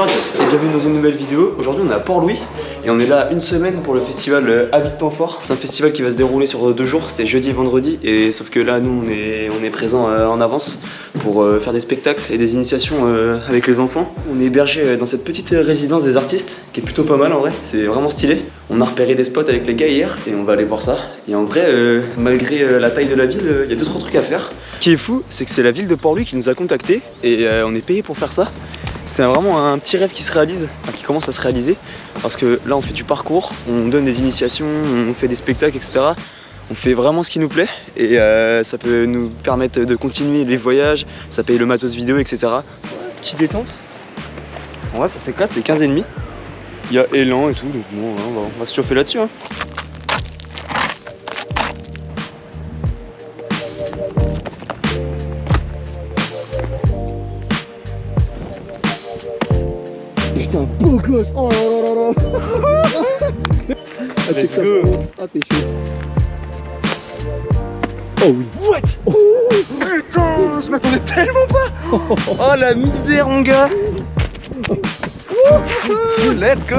Bonjour à tous et bienvenue dans une nouvelle vidéo. Aujourd'hui on est à Port-Louis et on est là une semaine pour le festival euh, Habitant Fort. C'est un festival qui va se dérouler sur deux jours, c'est jeudi et vendredi et sauf que là nous on est, on est présent euh, en avance pour euh, faire des spectacles et des initiations avec les enfants. On est hébergé dans cette petite résidence des artistes qui est plutôt pas mal en vrai, c'est vraiment stylé. On a repéré des spots avec les gars hier et on va aller voir ça. Et en vrai, malgré la taille de la ville, il y a deux trois trucs à faire. Ce qui est fou, c'est que c'est la ville de Port-Louis qui nous a contactés et on est payé pour faire ça. C'est vraiment un petit rêve qui se réalise, qui commence à se réaliser. Parce que là, on fait du parcours, on donne des initiations, on fait des spectacles, etc. On fait vraiment ce qui nous plaît et euh, ça peut nous permettre de continuer les voyages, ça paye le matos vidéo, etc. Petite détente. En vrai, ça s'éclate, c'est 15 et demi. Il y a élan et tout, donc bon, hein, on, va, on va se chauffer là-dessus. Hein. Beau gosse Oh là là là là Ah, check ça Ah, t'es chaud. Oh oui. What? Oh. Putain, je m'attendais tellement pas. Oh la misère mon gars. Let's go.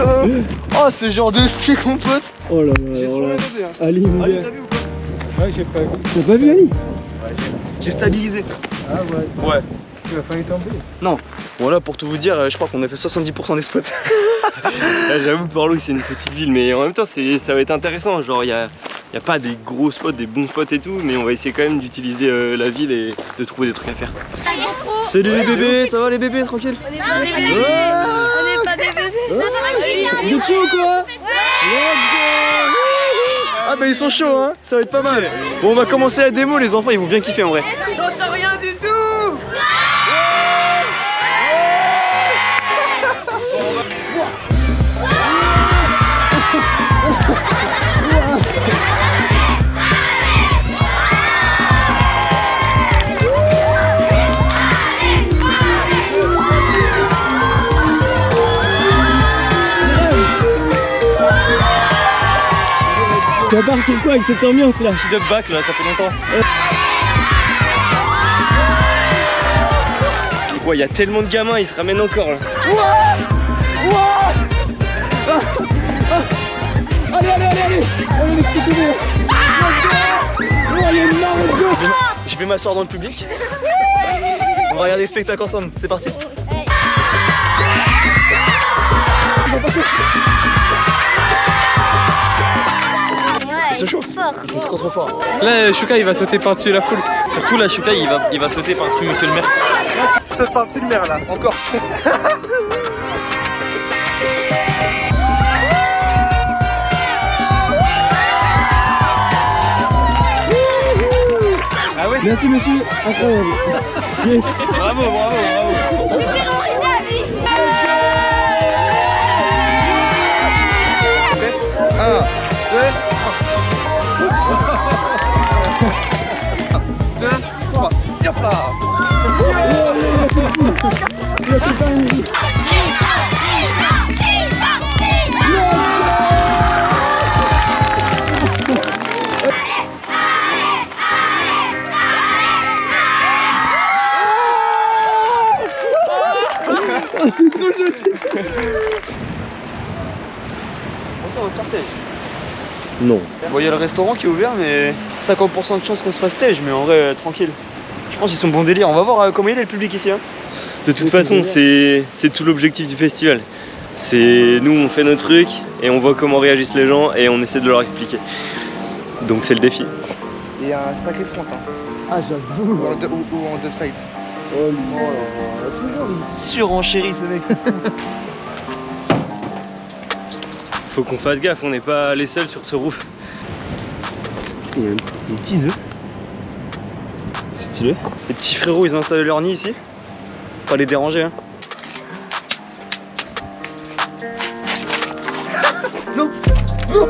Oh ce genre de style mon pote. Oh là là J'ai trop hein. Ali mon Ali t'as vu ou pas? Ouais j'ai pas vu. T'as pas vu Ali? Ouais j'ai stabilisé. Ah ouais. Ouais Tu vas failli tomber Non. Bon là pour tout vous dire, je crois qu'on a fait 70% des spots. J'avoue Port-Louis c'est une petite ville mais en même temps ça va être intéressant. Genre il n'y a, y a, pas des gros spots, des bons spots et tout, mais on va essayer quand même d'utiliser euh, la ville et de trouver des trucs à faire. Salut les bébés, ça va les bébés, tranquille? On est pas des bébés. On est pas des bébés. Vous êtes chaud quoi? Ah bah ils sont chauds hein, ça va être pas mal. Bon on va commencer la démo, les enfants ils vont bien kiffer en vrai. J'entends rien du tout Vas part sur quoi avec cette ambiance là Petit up back là, ça fait longtemps. Ouais, il y a tellement de gamins, ils se ramènent encore là. Allez, allez, allez, allez. Allez, laissez de gosses. Je vais m'asseoir dans le public. On va regarder le spectacle ensemble, c'est parti C'est chaud. Ils sont trop trop forts Là, Shuka il va sauter par-dessus la foule. Surtout là, Shuka il va, il va sauter par-dessus monsieur le maire. Saute par-dessus le maire là, encore. Ah ouais Merci monsieur, incroyable. Yes Bravo, bravo, bravo On va sortir Non. Bon, il y a le restaurant qui est ouvert, mais 50% de chance qu'on se fasse stage, mais en vrai, euh, tranquille. Je pense qu'ils sont bons délire. On va voir euh, comment il est le public ici. Hein. De toute façon, c'est tout l'objectif du festival. C'est nous, on fait nos trucs et on voit comment réagissent les gens et on essaie de leur expliquer. Donc c'est le défi. Il y a un sacré front, hein. Ah, j'avoue ou, en, ou, ou en dubside. Oh, lui, oh là là, toujours il Surenchéri ce mec. Faut qu'on fasse gaffe, on n'est pas les seuls sur ce roof. Il y a des petits œufs. C'est stylé. Les petits frérots, ils ont installé leur nid ici. Pas les déranger, hein. non Non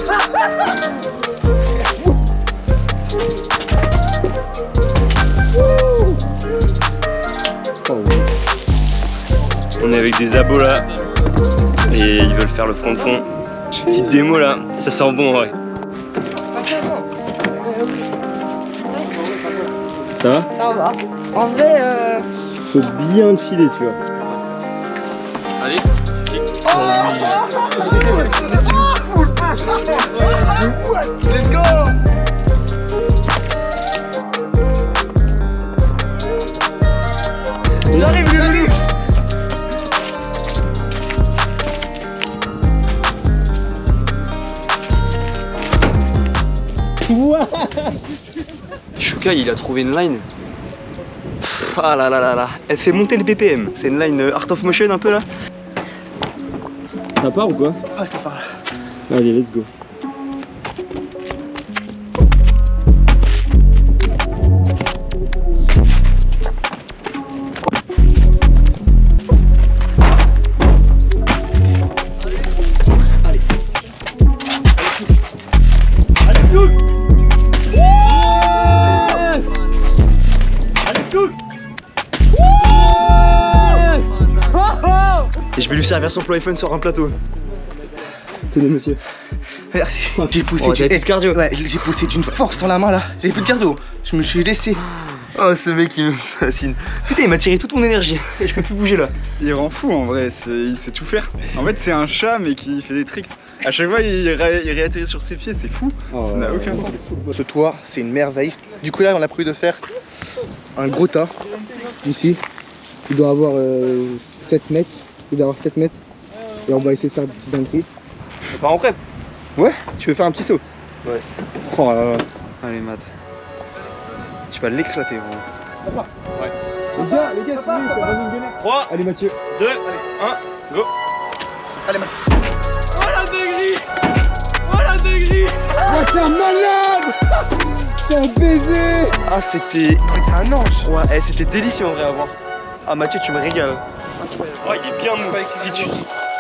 On est avec des abos là et ils veulent faire le front de fond. Petite démo là, ça sent bon ouais. Ça va Ça va. En vrai, euh, Faut bien chiller, tu vois. Allez Let's go Shuka il a trouvé une line. Pff, Ah là là là là, elle fait monter le BPM. C'est une line euh, Art of Motion un peu là. Ça part ou quoi? Ah, ça parle. Allez, let's go. Son plot iPhone sur un plateau. Tenez, monsieur. Merci. J'ai poussé Oh, du... t'avais plus de cardio. Ouais, j'ai poussé d'une force dans la main là. J'ai plus de cardio. Je me suis laissé. Oh ce mec il me fascine. Putain il m'a tiré toute mon énergie. Et je peux plus bouger là. Il rend fou en vrai, il sait tout faire. En fait, c'est un chat mais qui fait des tricks. À chaque fois, il, ré- il réatterrit sur ses pieds, c'est fou. Ça n'a aucun sens. Ce toit, c'est une merveille. Du coup là, on a prévu de faire un gros tas. Ici, il doit avoir euh, 7 mètres. Il doit avoir 7 mètres. Et on va essayer de faire des petites dingueries. On part en prep. Ouais, tu veux faire un petit saut Ouais. Oh là là. Allez Matt. Tu vas l'éclater gros. Ça part Ouais. Les gars, les gars, sinon, il faut running gunner. 3, Allez, Mathieu. 2, 1, go Allez, ma- Oh la dinguerie Oh la dinguerie Oh, t'es un malade T'es un baiser Ah c'était. T'es un ange. Ouais eh, c'était délicieux en vrai à voir. Ah Mathieu tu me régales. Oh, il est bien mou. Si tu,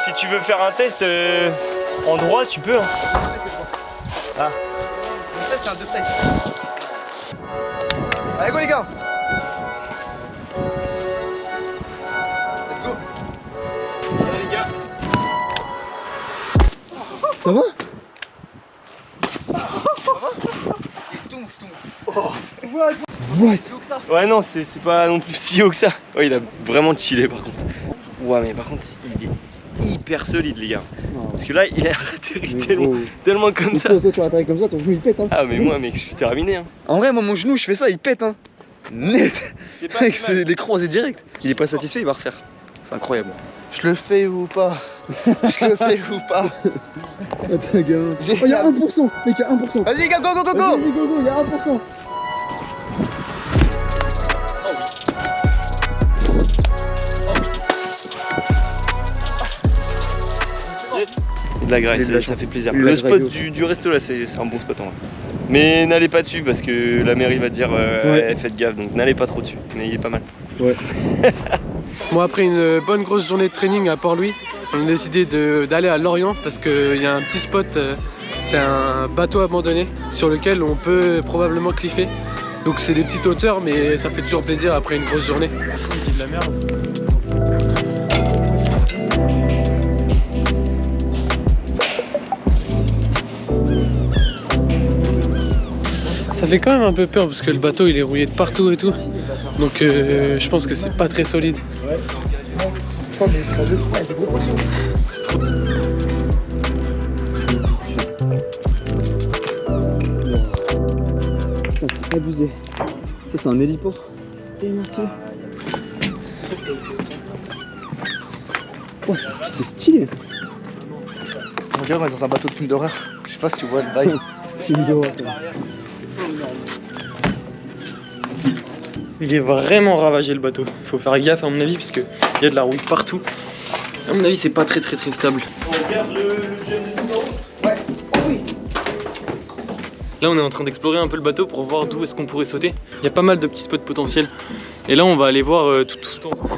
si tu veux faire un test euh, en droit, tu peux. Hein. Ça, c'est un deux. Allez, go les gars Let's go Allez, les gars. Ça va? What? Ouais, non, c'est c'est pas non plus si haut que ça. Ouais, il a vraiment chillé par contre. Ouais, mais par contre, il est hyper solide, les gars. Parce que là, il a atterri tellement, tellement comme Mais ça. toi, toi, tu vas atterrir comme ça, ton genou il pète hein Ah, mais moi, mec, je suis terminé. Hein. En vrai moi mon genou je fais ça il pète hein. Net. Pas Mec c'est les croisés direct. Il est pas satisfait il va refaire. C'est incroyable. Je le fais ou pas? Je le fais ou pas? Attends, gamin. Oh, y'a 1% Mec, y'a 1% Vas-y les gars, go go go Vas-y, go vas-y, go, go, y'a 1% de la graisse, Et de la ça fait plaisir. Le spot du, du resto là, c'est un bon spot en vrai. Mais n'allez pas dessus parce que la mairie va dire euh, Ouais. Eh, faites gaffe, donc n'allez pas trop dessus. Mais il est pas mal. Bon, après une bonne grosse journée de training à Port-Louis, on a décidé de- d'aller à Lorient parce qu'il y a un petit spot, euh, c'est un bateau abandonné sur lequel on peut probablement cliffer. Donc c'est des petites hauteurs, mais ça fait toujours plaisir après une grosse journée. Fait quand même un peu peur parce que le bateau il est rouillé de partout et tout. Donc euh, je pense que c'est pas très solide. Putain, c'est abusé. Ça, c'est un héliport. C'est tellement stylé. Oh, c'est- c'est stylé. Regarde, on est dans un bateau de film d'horreur. Je sais pas si tu vois le bail. Film d'horreur, Il est vraiment ravagé le bateau. Il faut faire gaffe à mon avis parce qu'il y a de la rouille partout. À mon avis c'est pas très très très stable. Là on est en train d'explorer un peu le bateau pour voir d'où est-ce qu'on pourrait sauter. Il y a pas mal de petits spots potentiels. Et là on va aller voir euh, tout, tout en haut.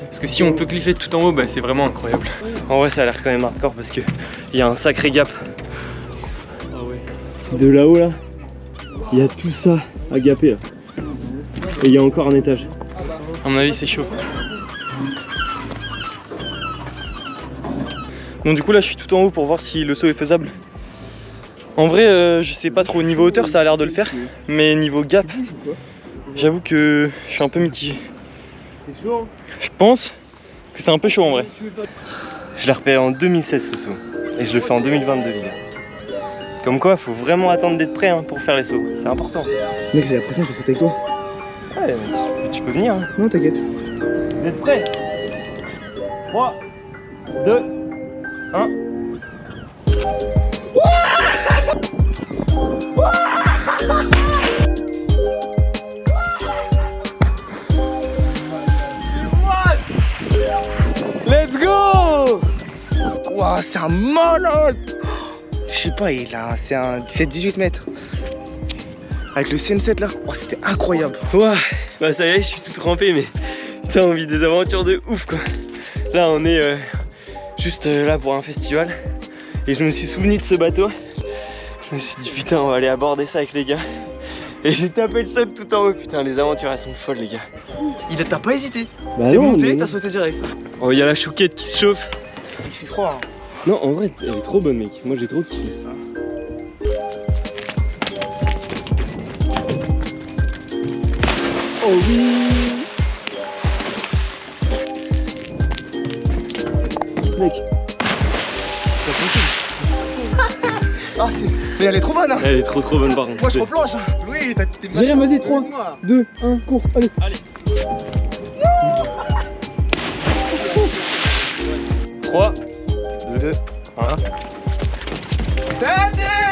Parce que si on peut cliffer tout en haut, bah, c'est vraiment incroyable. En vrai, ça a l'air quand même hardcore parce que il y a un sacré gap. De là-haut là, il y a tout ça à gaper. Et il y a encore un étage. À mon avis c'est chaud. Bon du coup là je suis tout en haut pour voir si le saut est faisable. En vrai euh, je sais pas trop, niveau hauteur ça a l'air de le faire, mais niveau gap, j'avoue que je suis un peu mitigé. Je pense que c'est un peu chaud en vrai. Je l'ai repéré en 2016 ce saut. Et je le fais en 2022 les gars. Comme quoi, faut vraiment attendre d'être prêt hein, pour faire les sauts. C'est important. Mec, j'ai après ça, je vais sauter avec toi. Ouais, tu, tu peux venir. hein. Non, t'inquiète. Vous êtes prêts? 3, 2, 1. Let's go Ouah, c'est un malade Je sais pas, il a, c'est un 17-18 mètres. Avec le CN7 là, oh, c'était incroyable. Ouah, bah ça y est, je suis tout trempé, mais putain, on vit des aventures de ouf quoi. Là, on est euh, juste euh, là pour un festival. Et je me suis souvenu de ce bateau. Je me suis dit, putain, on va aller aborder ça avec les gars. Et j'ai tapé le seum tout en haut. Putain, les aventures, elles sont folles, les gars. Il t'as pas hésité. Bah T'es monté, mais- t'as sauté direct. Oh, il y a la chouquette qui se chauffe. Il fait froid. hein. Non, en vrai, elle est trop bonne, mec. Moi, j'ai trop kiffé. Oh oui Mec, Ah, c'est- mais elle est trop bonne. Hein. Elle est trop trop bonne, par contre. Moi, je replonge. hein. Oui, t'as t'es J'ai rien, vas-y, trois. Moi. 2, 1, cours, allez 3, 2, 1. Stand-in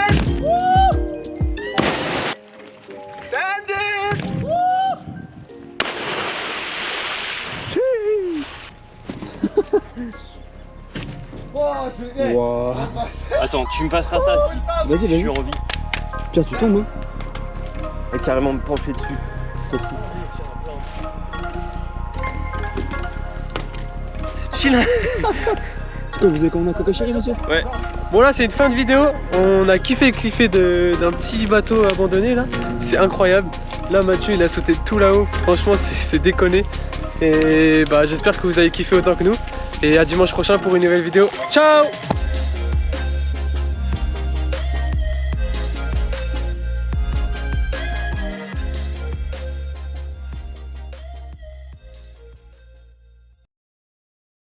Oh, je Attends, tu me passeras ça si Vas-y, je vas-y. en vie. Pierre, tu tombes, hein Et carrément me pencher dessus. Ce serait fou. C'est chill. C'est quoi, vous avez commandé un coca chéri, monsieur? Bon là c'est une fin de vidéo, on a kiffé cliffé de- d'un petit bateau abandonné là, c'est incroyable. Là Mathieu il a sauté tout là-haut, franchement c'est- c'est déconné. Et bah j'espère que vous avez kiffé autant que nous. Et à dimanche prochain pour une nouvelle vidéo. Ciao